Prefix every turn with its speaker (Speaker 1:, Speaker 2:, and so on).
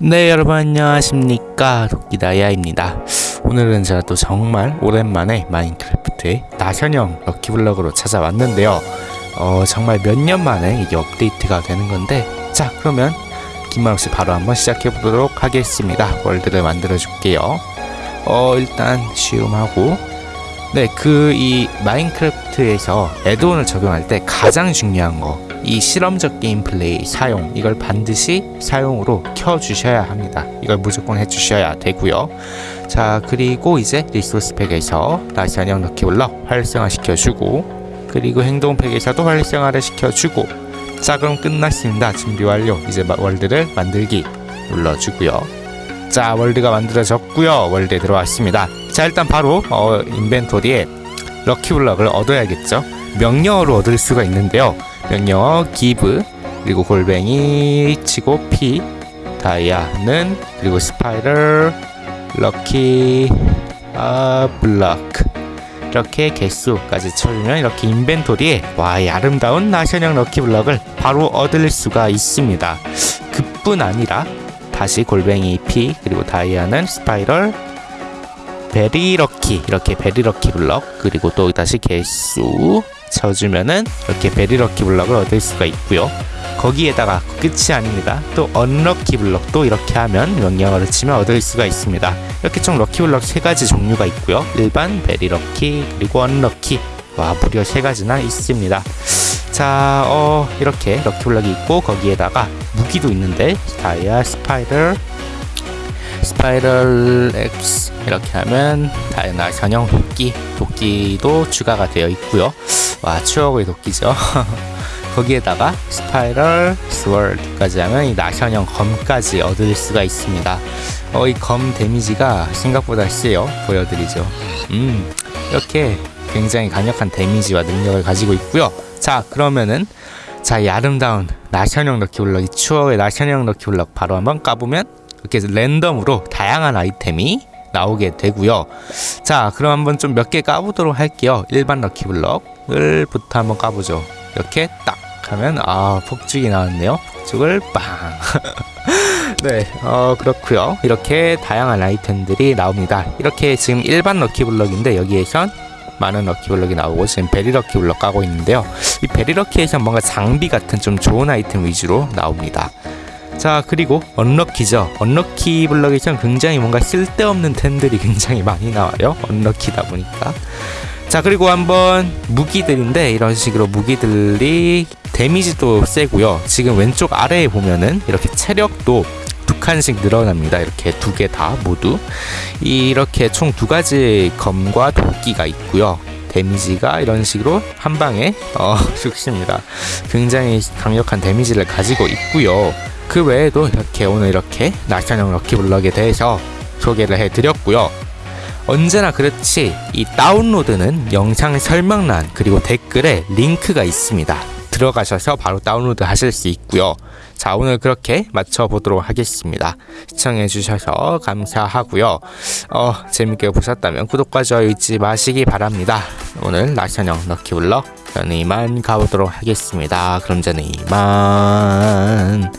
Speaker 1: 네 여러분 안녕하십니까? 도끼다야입니다. 오늘은 제가 또 정말 오랜만에 마인크래프트의 나현형 럭키블럭으로 찾아왔는데요. 어 정말 몇 년 만에 이게 업데이트가 되는 건데 자 그러면 긴말 없이 바로 한번 시작해 보도록 하겠습니다. 월드를 만들어 줄게요. 어 일단 쉬움하고 네 그 이 마인크래프트에서 애드온을 적용할 때 가장 중요한 거 이 실험적 게임 플레이 사용 이걸 반드시 사용으로 켜 주셔야 합니다. 이걸 무조건 해 주셔야 되고요. 자 그리고 이제 resource pack에서 나션형 lucky block 활성화 시켜주고 그리고 행동 팩에서도 활성화를 시켜주고 자 그럼 끝났습니다. 준비 완료. 이제 마- 월드를 만들기 눌러주고요. 자 월드가 만들어졌고요. 월드에 들어왔습니다 자 일단 바로 어, 인벤토리에 lucky block을 얻어야겠죠. 명령어로 얻을 수가 있는데요. 명령어 give 그리고 골뱅이 치고 p 다이아는 그리고 spiral lucky 아 블럭. 이렇게 개수까지 쳐주면 이렇게 인벤토리에 와이 아름다운 나션형 lucky block을 바로 얻을 수가 있습니다. 그뿐 아니라 다시 골뱅이 P 그리고 다이아는 spiral very lucky 이렇게 very lucky block 그리고 또 다시 개수 쳐주면은 이렇게 very lucky block을 얻을 수가 있고요. 거기에다가 끝이 아닙니다. 또 unlucky block도 이렇게 하면 명령어를 치면 얻을 수가 있습니다. 이렇게 총 lucky block 세 가지 종류가 있고요. 일반 very lucky 그리고 unlucky. 와 무려 세 가지나 있습니다. 자, 어, 이렇게 lucky block이 있고 거기에다가 무기도 있는데 다이아 spiral spiral axe 이렇게 하면 다이나 전용 도끼 도끼도 추가가 되어 있고요. 와 추억의 도끼죠. 거기에다가 spiral sword까지 하면 이 나션형 검까지 얻을 수가 있습니다. 어, 이 검 데미지가 생각보다 세요. 보여드리죠. 음, 이렇게 굉장히 강력한 데미지와 능력을 가지고 있고요. 자, 그러면은 자, 이 아름다운 나션형 럭키블럭, 이 추억의 나션형 럭키블럭 바로 한번 까보면 이렇게 랜덤으로 다양한 아이템이 나오게 되고요. 자, 그럼 한번 좀 몇 개 까보도록 할게요. 일반 럭키블럭을 부터 한번 까보죠. 이렇게 딱 하면 아 폭죽이 나왔네요. 폭죽을 빵. 네, 어 그렇고요. 이렇게 다양한 아이템들이 나옵니다. 이렇게 지금 일반 럭키블럭인데 여기에선 많은 럭키블럭이 나오고 지금 베리 럭키블럭 까고 있는데요. 이 베리 럭키에서 뭔가 장비 같은 좀 좋은 아이템 위주로 나옵니다. 자 그리고 언럭키죠. 언럭키 블럭에선 굉장히 뭔가 쓸데없는 템들이 굉장히 많이 나와요. 언럭키다 보니까. 자 그리고 한번 무기들인데 이런 식으로 무기들이 데미지도 세고요. 지금 왼쪽 아래에 보면은 이렇게 체력도 두 칸씩 늘어납니다. 이렇게 두 개 다 모두. 이렇게 총 두 가지 검과 도끼가 있고요. 데미지가 이런 식으로 한 방에 어 죽습니다. 굉장히 강력한 데미지를 가지고 있고요 그 외에도 이렇게 오늘 이렇게 나션형 럭키블럭에 대해서 소개를 해드렸고요. 언제나 그렇지 이 다운로드는 영상 설명란 그리고 댓글에 링크가 있습니다. 들어가셔서 바로 다운로드 하실 수 있고요. 자 오늘 그렇게 마쳐보도록 하겠습니다. 시청해주셔서 감사하고요. 어 재밌게 보셨다면 구독과 좋아요 잊지 마시기 바랍니다. 오늘 나션형 럭키블럭 저는 이만 가보도록 하겠습니다. 그럼 저는 이만